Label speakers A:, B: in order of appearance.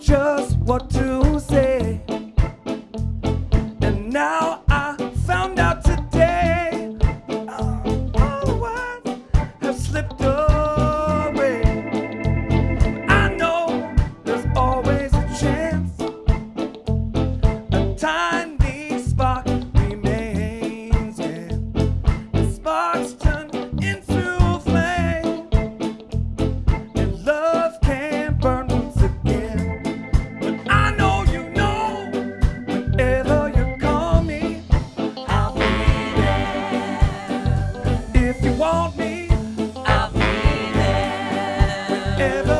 A: just what to there.